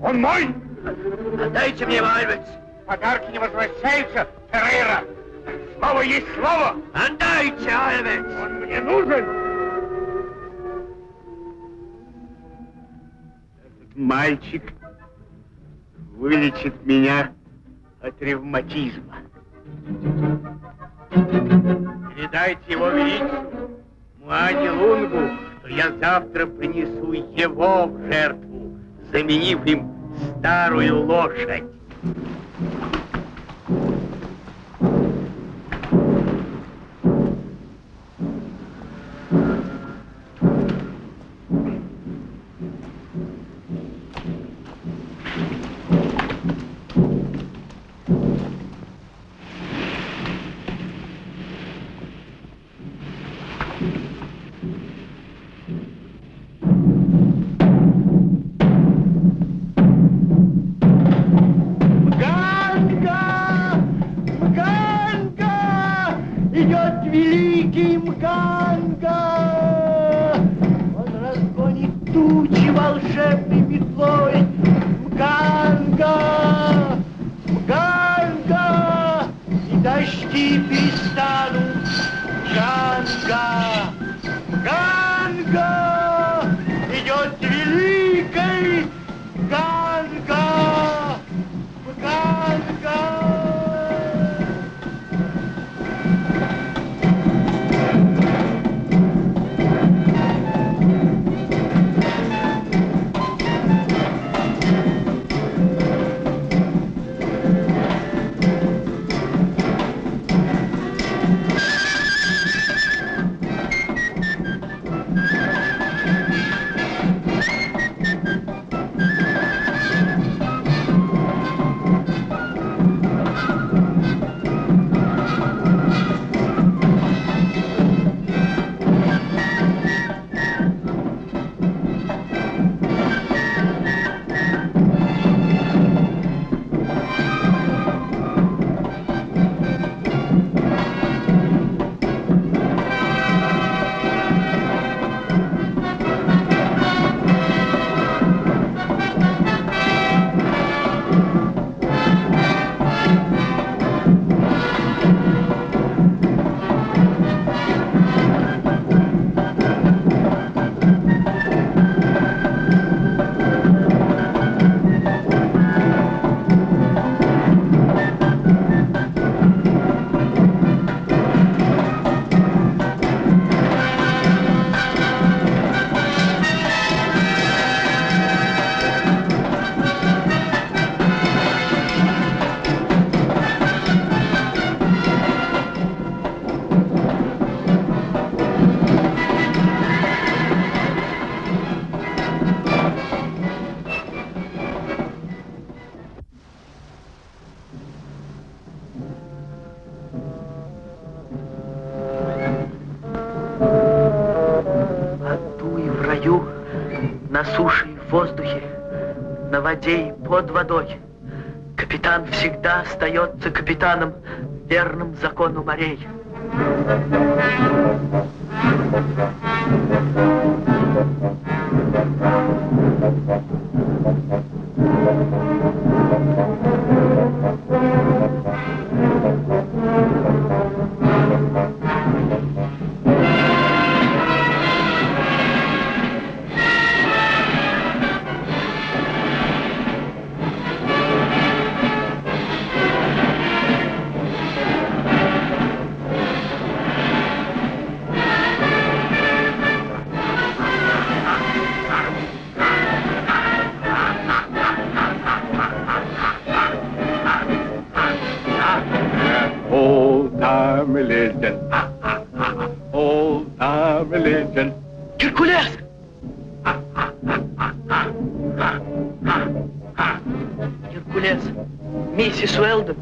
Он мой! Отдайте мне его, Альвец! Подарки не возвращаются, Феррейра! Слово есть слово! Отдайте, Альвец! Он мне нужен! Этот мальчик вылечит меня от ревматизма. Передайте его величеству, Муади Лунгу, что я завтра принесу его в жертву, заменив им старую лошадь. И под водой. Капитан всегда остается капитаном, верным закону морей. Миссис Уэлдон,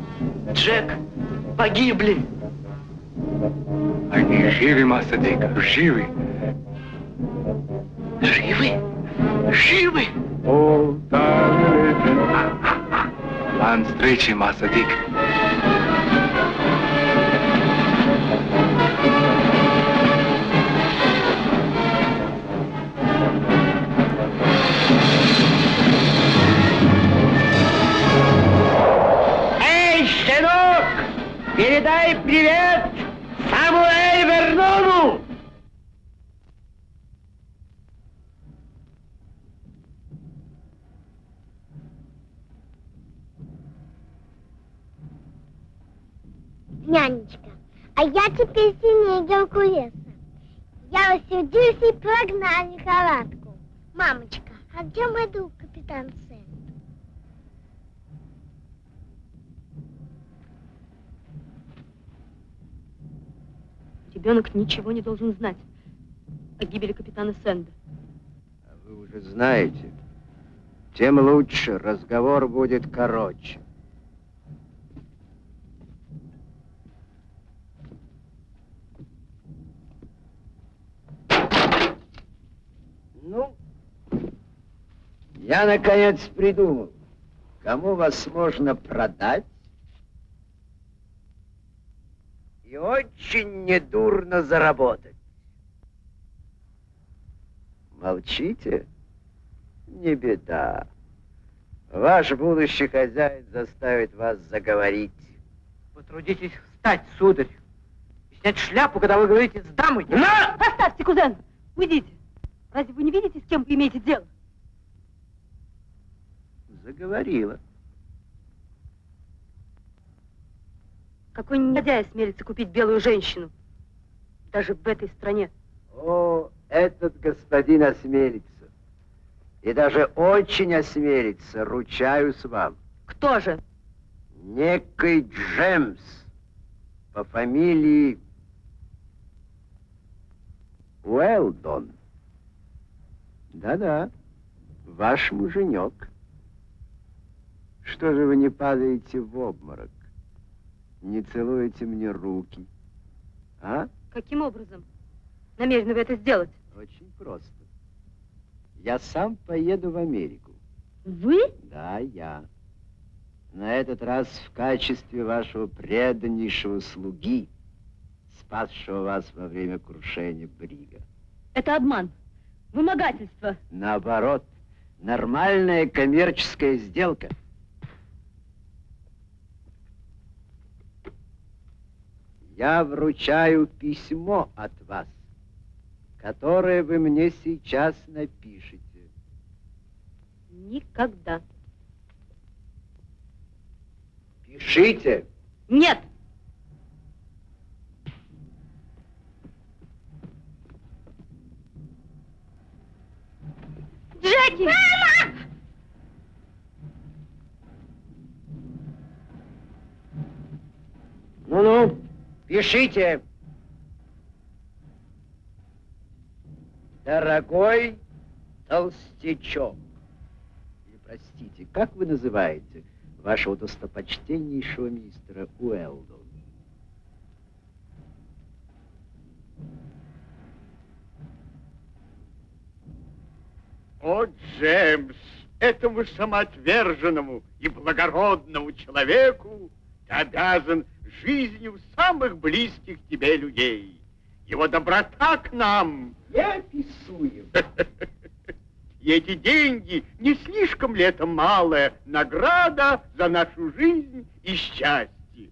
Джек погибли. Они живы, Масадик, живы. Живы? Живы? Old time religion. План встречи, Масадик. Эй, а я теперь сильнее Геркулеса. Я рассердился и прогнал лихорадку. Мамочка, а где мой друг капитан Сэм? Ребенок ничего не должен знать о гибели капитана Сэнда. Вы уже знаете, тем лучше, разговор будет короче. Ну, я наконец придумал, кому вас можно продать и очень недурно заработать. Молчите? Не беда. Ваш будущий хозяин заставит вас заговорить. Потрудитесь встать, сударь, и снять шляпу, когда вы говорите с дамой. На! Поставьте, кузен! Уйдите! Разве вы не видите, с кем вы имеете дело? Заговорила. Какой негодяй смелится купить белую женщину? Даже в этой стране. О, этот господин осмелится. И даже очень осмелится, ручаюсь вам. Кто же? Некий Джемс по фамилии Уэлдон. Да-да, ваш муженек. Что же вы не падаете в обморок? Не целуете мне руки? А? Каким образом намерены вы это сделать? Очень просто. Я сам поеду в Америку. Вы? Да, я. На этот раз в качестве вашего преданнейшего слуги, спасшего вас во время крушения Брига. Это обман. Вымогательство. Наоборот, нормальная коммерческая сделка. Я вручаю письмо от вас, которое вы мне сейчас напишете. Никогда. Пишите. Нет! Джеки! Мама! Ну-ну, пишите. Дорогой толстячок. Или, простите, как вы называете вашего достопочтеннейшего мистера Уэлдона? О, Джеймс, этому самоотверженному и благородному человеку ты обязан жизнью самых близких тебе людей. Его доброта к нам неописуема. [LAUGHS] И эти деньги не слишком ли это малая награда за нашу жизнь и счастье?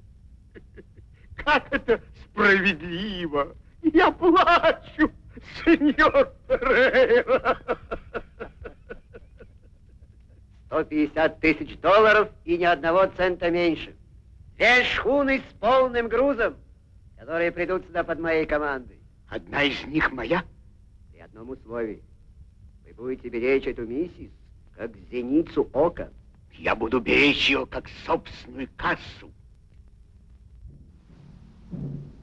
[LAUGHS] Как это справедливо! Я плачу, сеньор Перейра. 150 тысяч долларов и ни одного цента меньше. Две шхуны с полным грузом, которые придут сюда под моей командой. Одна из них моя? При одном условии. Вы будете беречь эту миссис, как зеницу ока. Я буду беречь ее, как собственную кассу. Великим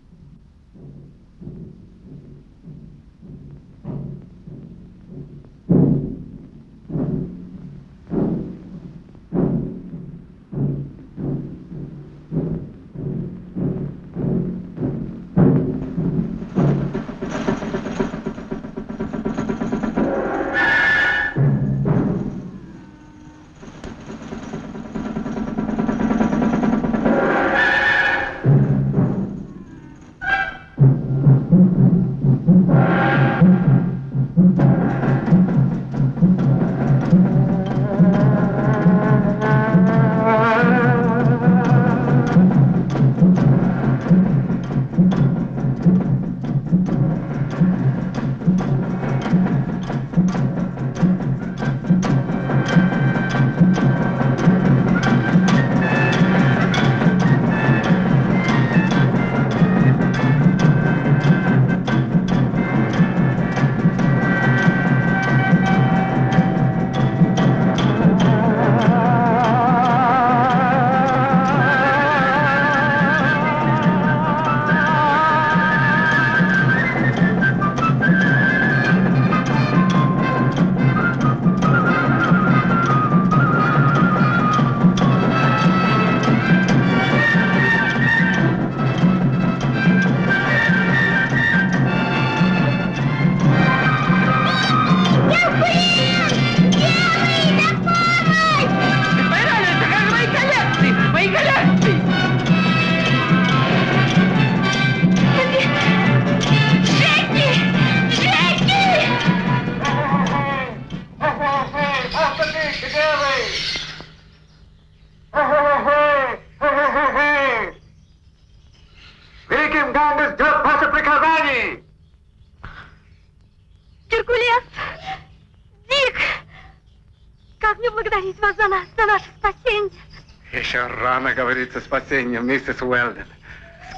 рано о спасении, миссис Уэлден.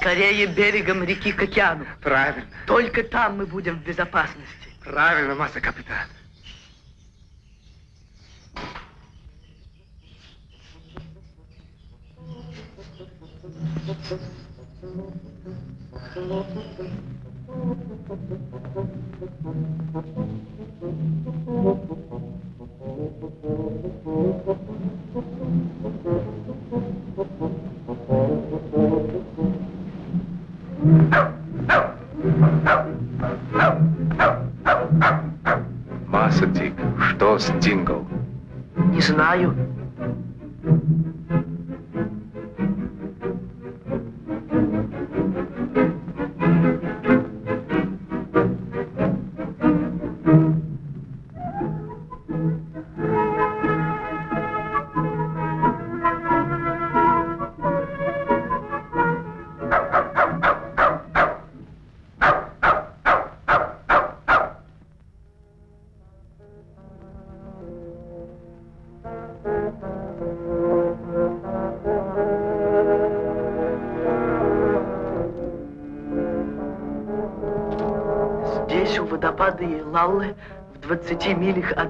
Скорее берегом реки к океану. Правильно. Только там мы будем в безопасности. Правильно, масса капитан. Масса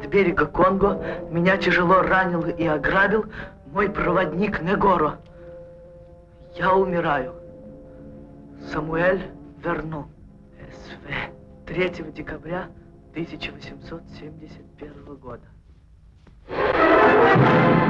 от берега Конго, меня тяжело ранил и ограбил мой проводник Негоро. Я умираю. Самуэль Верну. СВ. 3 декабря 1871 года. Геркулес!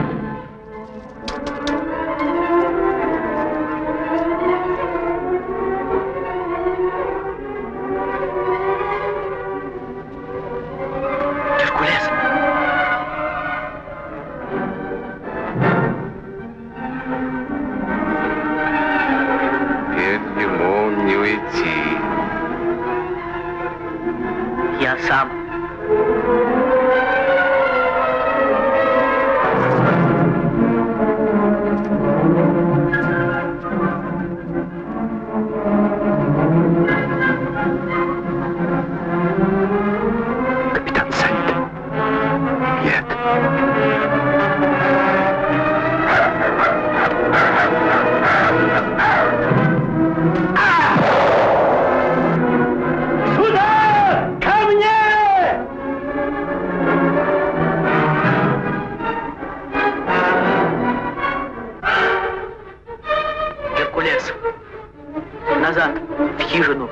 хижину.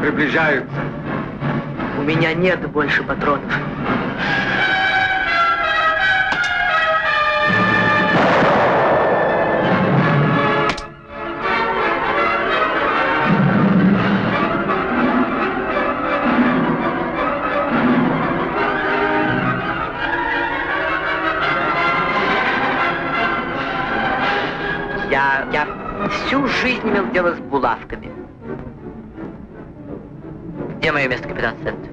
Приближаются. У меня нет больше патронов. Я, я всю жизнь имел дело с булавками. Где мое место, капитан Сент? Здесь.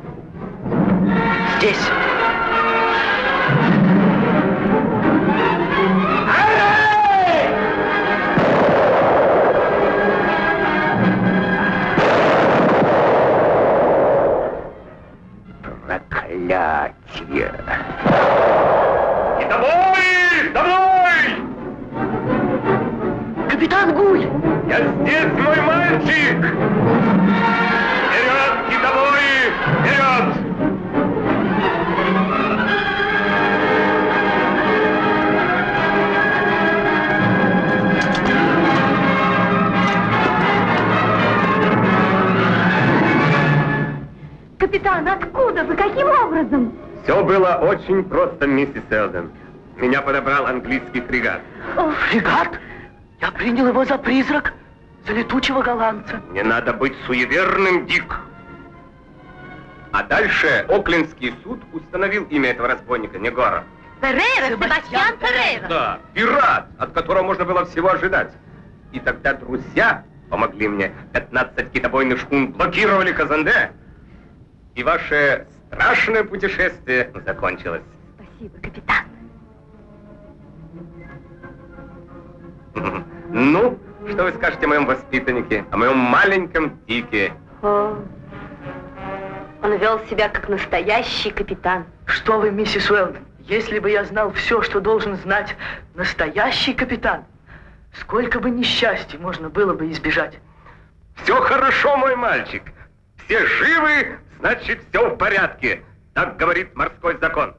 Английский фрегат. Фрегат? Я принял его за призрак, за летучего голландца. Не надо быть суеверным, Дик. А дальше Оклендский суд установил имя этого разбойника, Негора. Феррейра, Себастьян Феррейра. Да, пират, от которого можно было всего ожидать. И тогда друзья помогли мне. 15 китобойных шхун блокировали Казанде. И ваше страшное путешествие закончилось. Спасибо, капитан. [LAUGHS] Ну, что вы скажете о моем воспитаннике, о моем маленьком Дике? О, он вел себя как настоящий капитан. Что вы, миссис Уэлдон, если бы я знал все, что должен знать настоящий капитан, сколько бы несчастий можно было бы избежать. Все хорошо, мой мальчик. Все живы, значит, все в порядке. Так говорит морской закон.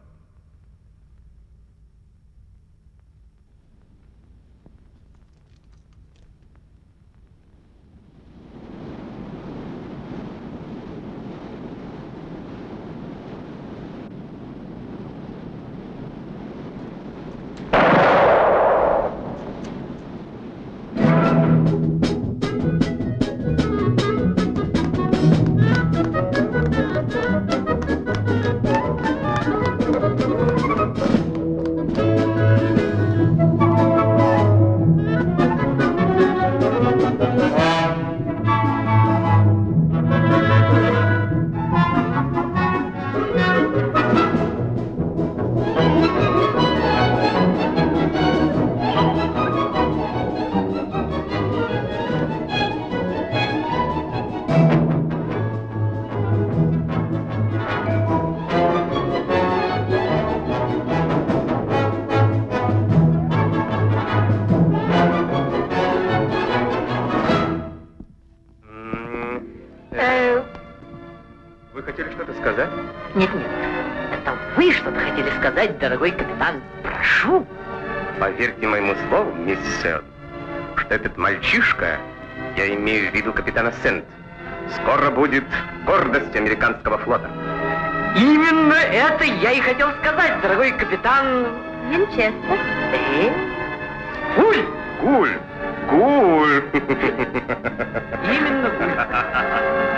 Дорогой капитан. Прошу. Поверьте моему слову, миссис Селд, что этот мальчишка, я имею в виду капитана Сент, скоро будет гордость американского флота. Именно это я и хотел сказать, дорогой капитан. Винчестер. Э? Гуль! Гуль! Гуль! Именно гуль. [LAUGHS]